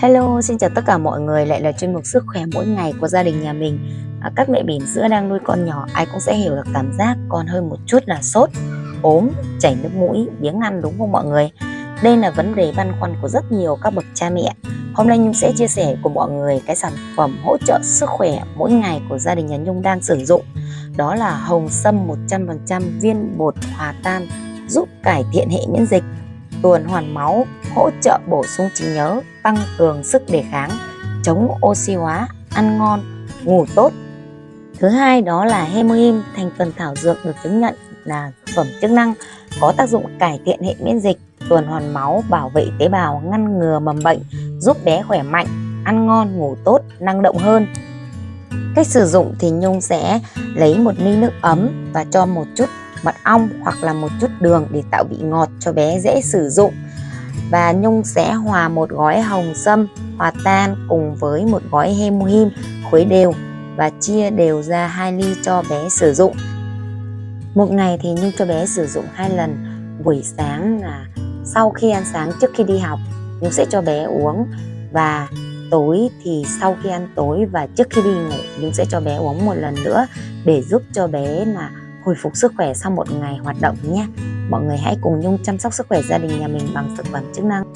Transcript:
Hello, xin chào tất cả mọi người. Lại là chuyên mục sức khỏe mỗi ngày của gia đình nhà mình. À, Các mẹ bỉm sữa đang nuôi con nhỏ ai cũng sẽ hiểu được cảm giác con hơi một chút là sốt, ốm, chảy nước mũi, biếng ăn đúng không mọi người? Đây là vấn đề băn khoăn của rất nhiều các bậc cha mẹ. Hôm nay Nhung sẽ chia sẻ cùng mọi người cái sản phẩm hỗ trợ sức khỏe mỗi ngày của gia đình nhà Nhung đang sử dụng. Đó là hồng sâm 100% viên bột hòa tan giúp cải thiện hệ miễn dịch tuần hoàn máu, hỗ trợ bổ sung trí nhớ, tăng cường sức đề kháng, chống oxy hóa, ăn ngon, ngủ tốt. Thứ hai đó là Hemohim, thành phần thảo dược được chứng nhận là thực phẩm chức năng có tác dụng cải thiện hệ miễn dịch, tuần hoàn máu, bảo vệ tế bào, ngăn ngừa mầm bệnh, giúp bé khỏe mạnh, ăn ngon, ngủ tốt, năng động hơn. Cách sử dụng thì Nhung sẽ lấy một ly nước ấm và cho một chút mật ong hoặc là một chút đường để tạo vị ngọt cho bé dễ sử dụng. Và Nhung sẽ hòa một gói hồng sâm, hòa tan cùng với một gói hemohim khuấy đều và chia đều ra hai ly cho bé sử dụng. Một ngày thì Nhung cho bé sử dụng hai lần. Buổi sáng là sau khi ăn sáng trước khi đi học, Nhung sẽ cho bé uống. Và tối thì sau khi ăn tối và trước khi đi ngủ, Nhung sẽ cho bé uống một lần nữa để giúp cho bé là hồi phục sức khỏe sau một ngày hoạt động nhé. Mọi người hãy cùng Nhung chăm sóc sức khỏe gia đình nhà mình bằng thực phẩm chức năng.